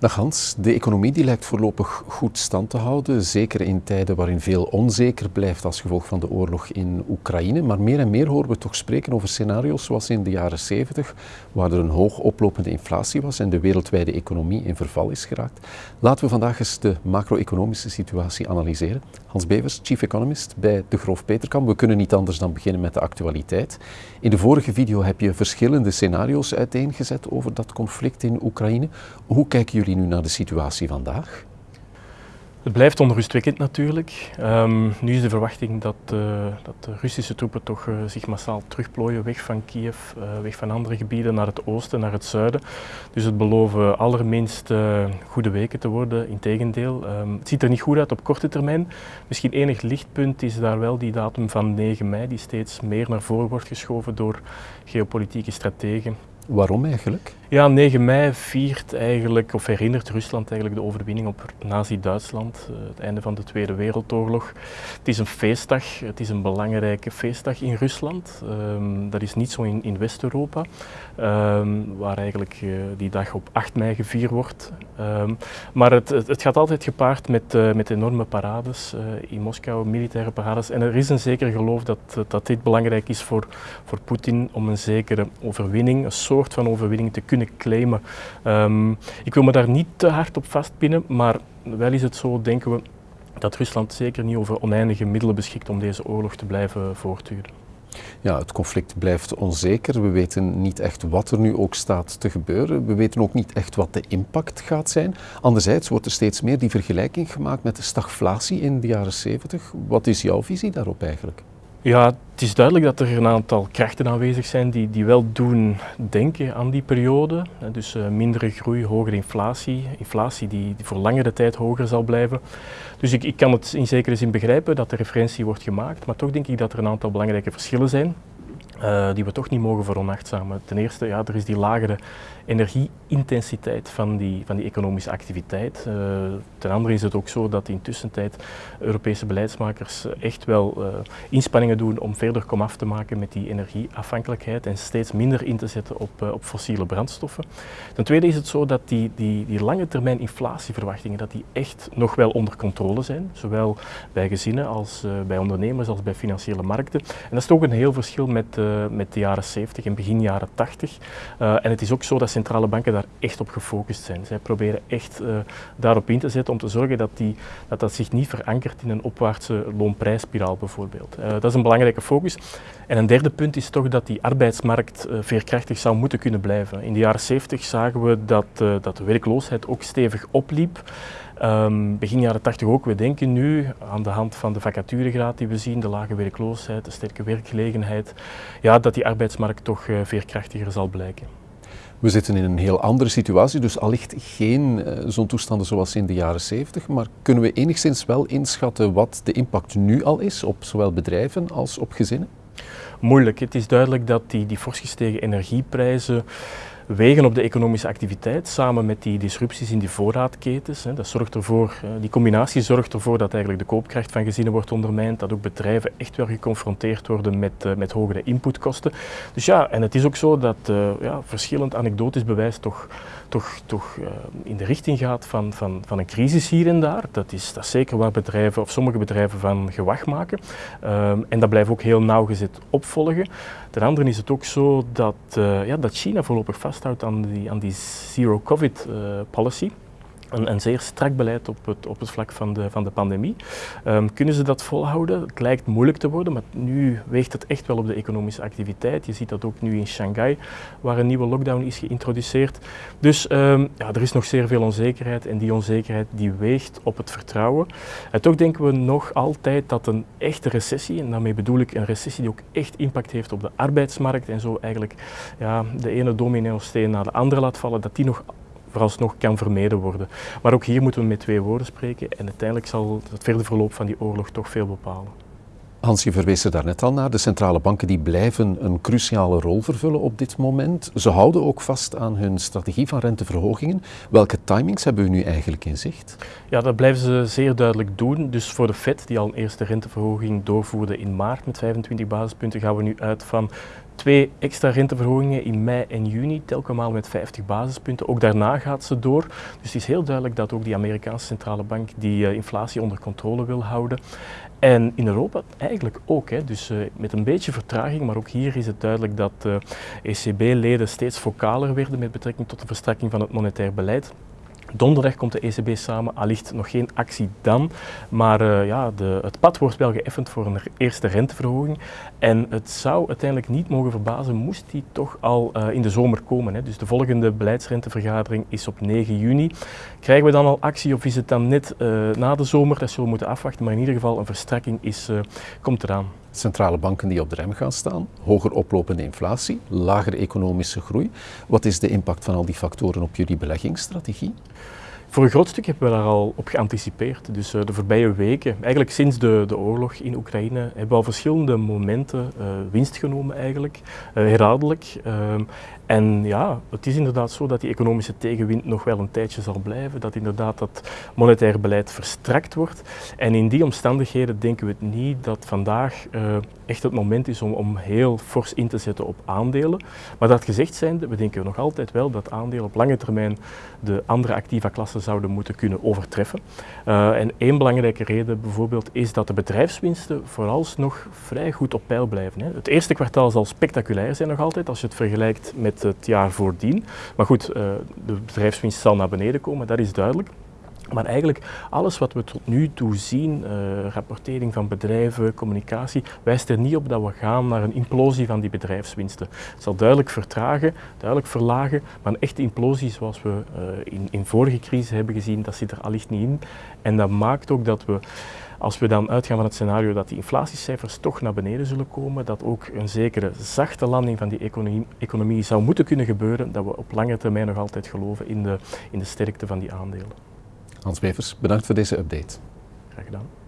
Dag Hans, de economie die lijkt voorlopig goed stand te houden, zeker in tijden waarin veel onzeker blijft als gevolg van de oorlog in Oekraïne. Maar meer en meer horen we toch spreken over scenario's zoals in de jaren 70, waar er een hoog oplopende inflatie was en de wereldwijde economie in verval is geraakt. Laten we vandaag eens de macro-economische situatie analyseren. Hans Bevers, chief economist bij de Groof Peterkam. We kunnen niet anders dan beginnen met de actualiteit. In de vorige video heb je verschillende scenario's uiteengezet over dat conflict in Oekraïne. Hoe kijken jullie nu naar de situatie vandaag? Het blijft onrustwekkend natuurlijk. Um, nu is de verwachting dat, uh, dat de Russische troepen toch uh, zich massaal terugplooien weg van Kiev, uh, weg van andere gebieden naar het oosten, naar het zuiden. Dus het beloven allerminst goede weken te worden, integendeel. Um, het ziet er niet goed uit op korte termijn. Misschien enig lichtpunt is daar wel die datum van 9 mei, die steeds meer naar voren wordt geschoven door geopolitieke strategen. Waarom eigenlijk? Ja, 9 mei viert eigenlijk, of herinnert Rusland eigenlijk de overwinning op Nazi-Duitsland, uh, het einde van de Tweede Wereldoorlog. Het is een feestdag, het is een belangrijke feestdag in Rusland. Um, dat is niet zo in, in West-Europa, um, waar eigenlijk uh, die dag op 8 mei gevierd wordt. Um, maar het, het, gaat altijd gepaard met, uh, met enorme parades in Moskou, militaire parades. En er is een zeker geloof dat, dat dit belangrijk is voor, voor Poetin om een zekere overwinning, een soort van overwinning te kunnen claimen. Um, ik wil me daar niet te hard op vastpinnen, maar wel is het zo, denken we, dat Rusland zeker niet over oneindige middelen beschikt om deze oorlog te blijven voortduren. Ja, het conflict blijft onzeker. We weten niet echt wat er nu ook staat te gebeuren. We weten ook niet echt wat de impact gaat zijn. Anderzijds wordt er steeds meer die vergelijking gemaakt met de stagflatie in de jaren 70. Wat is jouw visie daarop eigenlijk? Ja, het is duidelijk dat er een aantal krachten aanwezig zijn die, die wel doen denken aan die periode. Dus uh, mindere groei, hogere inflatie, inflatie die, die, voor langere tijd hoger zal blijven. Dus ik, ik kan het in zekere zin begrijpen dat de referentie wordt gemaakt, maar toch denk ik dat er een aantal belangrijke verschillen zijn. Uh, die we toch niet mogen veronachtzamen. Ten eerste, ja, er is die lagere energieintensiteit van die, van die economische activiteit. Uh, ten andere is het ook zo dat in tussentijd Europese beleidsmakers echt wel uh, inspanningen doen om verder komaf te maken met die energieafhankelijkheid en steeds minder in te zetten op, op fossiele brandstoffen. Ten tweede is het zo dat die, die, die lange termijn inflatieverwachtingen dat die echt nog wel onder controle zijn, zowel bij gezinnen als bij ondernemers als bij financiële markten. En dat is toch een heel verschil met uh, met de jaren 70 en begin jaren 80. Uh, en het is ook zo dat centrale banken daar echt op gefocust zijn. Zij proberen echt uh, daarop in te zetten om te zorgen dat, die, dat dat zich niet verankert in een opwaartse loonprijsspiraal bijvoorbeeld. dat is een belangrijke focus. En een derde punt is toch dat die arbeidsmarkt veerkrachtig zou moeten kunnen blijven. In de jaren 70 zagen we dat, dat de werkloosheid ook stevig opliep. Um, begin jaren 80 ook. We denken nu aan de hand van de vacaturegraad die we zien, de lage werkloosheid, de sterke werkgelegenheid, ja, dat die arbeidsmarkt toch uh, veerkrachtiger zal blijken. We zitten in een heel andere situatie, dus allicht geen uh, zo'n toestanden zoals in de jaren 70. Maar kunnen we enigszins wel inschatten wat de impact nu al is op zowel bedrijven als op gezinnen? Moeilijk. Het is duidelijk dat die, die fors gestegen energieprijzen wegen op de economische activiteit samen met die disrupties in die voorraadketens. Dat zorgt ervoor, eh, die combinatie zorgt ervoor dat eigenlijk de koopkracht van gezinnen wordt ondermijnd, dat ook bedrijven echt wel geconfronteerd worden met, uh, met hogere inputkosten. Dus ja, en het is ook zo dat uh, ja, verschillend anekdotisch bewijs toch, toch, toch in de richting gaat van, van, van een crisis hier en daar. Dat is, dat zeker waar bedrijven of sommige bedrijven van gewacht maken. Um, en dat blijft ook heel nauwgezet opvolgen. Ten andere is het ook zo dat, ja, dat China voorlopig vast vasthoudt aan die, aan die zero-covid-policy. Uh, een, een, zeer strak beleid op het, op het vlak van de, van de pandemie. Um, kunnen ze dat volhouden? Het lijkt moeilijk te worden, maar nu weegt het echt wel op de economische activiteit. Je ziet dat ook nu in Shanghai, waar een nieuwe lockdown is geïntroduceerd. Dus um, ja, er is nog zeer veel onzekerheid en die onzekerheid die weegt op het vertrouwen. En toch denken we nog altijd dat een echte recessie, en daarmee bedoel ik een recessie die ook echt impact heeft op de arbeidsmarkt en zo eigenlijk ja, de ene domino-steen naar de andere laat vallen, dat die nog vooralsnog kan vermeden worden. Maar ook hier moeten we met twee woorden spreken en uiteindelijk zal het verder verloop van die oorlog toch veel bepalen. Hans, je verwees er daarnet al naar. De centrale banken die blijven een cruciale rol vervullen op dit moment. Ze houden ook vast aan hun strategie van renteverhogingen. Welke timings hebben we nu eigenlijk in zicht? Ja, dat blijven ze zeer duidelijk doen. Dus voor de Fed, die al een eerste renteverhoging doorvoerde in maart met 25 basispunten, gaan we nu uit van twee extra renteverhogingen in mei en juni, telkens met 50 basispunten. Ook daarna gaat ze door. Dus het is heel duidelijk dat ook die Amerikaanse centrale bank die uh, inflatie onder controle wil houden. En in Europa eigenlijk ook. Hè. Dus uh, met een beetje vertraging, maar ook hier is het duidelijk dat ECB-leden steeds focaler werden met betrekking tot de verstrekking van het monetair beleid. Donderdag komt de ECB samen, allicht nog geen actie dan, maar uh, ja, de, het pad wordt wel geëffend voor een eerste renteverhoging. En het zou uiteindelijk niet mogen verbazen, moest die toch al uh, in de zomer komen. Hè. Dus de volgende beleidsrentevergadering is op 9 juni. Krijgen we dan al actie of is het dan net uh, na de zomer? Dat zullen we moeten afwachten, maar in ieder geval een verstrekking is, komt eraan. Centrale banken die op de rem gaan staan, hoger oplopende inflatie, lagere economische groei. Wat is de impact van al die factoren op jullie beleggingsstrategie? Voor een groot stuk hebben we daar al op geanticipeerd. Dus uh, de voorbije weken, eigenlijk sinds de, de oorlog in Oekraïne, hebben we al verschillende momenten uh, winst genomen eigenlijk, uh, herhaaldelijk. Ehm, en ja, het is inderdaad zo dat die economische tegenwind nog wel een tijdje zal blijven, dat inderdaad dat monetair beleid verstrakt wordt. En in die omstandigheden denken we het niet dat vandaag echt het moment is om, om heel fors in te zetten op aandelen. Maar dat gezegd zijnde, we denken nog altijd wel dat aandelen op lange termijn de andere activa klassen zouden moeten kunnen overtreffen. Uh, en één belangrijke reden bijvoorbeeld is dat de bedrijfswinsten vooralsnog vrij goed op peil blijven. Hè. Het eerste kwartaal zal spectaculair zijn nog altijd als je het vergelijkt met het jaar voordien. Maar goed, uh, de bedrijfswinst zal naar beneden komen, dat is duidelijk. Maar eigenlijk alles wat we tot nu toe zien, uh, rapportering van bedrijven, communicatie, wijst er niet op dat we gaan naar een implosie van die bedrijfswinsten. Het zal duidelijk vertragen, duidelijk verlagen, maar een echte implosie zoals we uh, in, in vorige crisis hebben gezien, dat zit er allicht niet in. En dat maakt ook dat we als we dan uitgaan van het scenario dat die inflatiecijfers toch naar beneden zullen komen, dat ook een zekere zachte landing van die economie, economie zou moeten kunnen gebeuren, dat we op lange termijn nog altijd geloven in de, in de sterkte van die aandelen. Hans Bevers, bedankt voor deze update. Graag gedaan.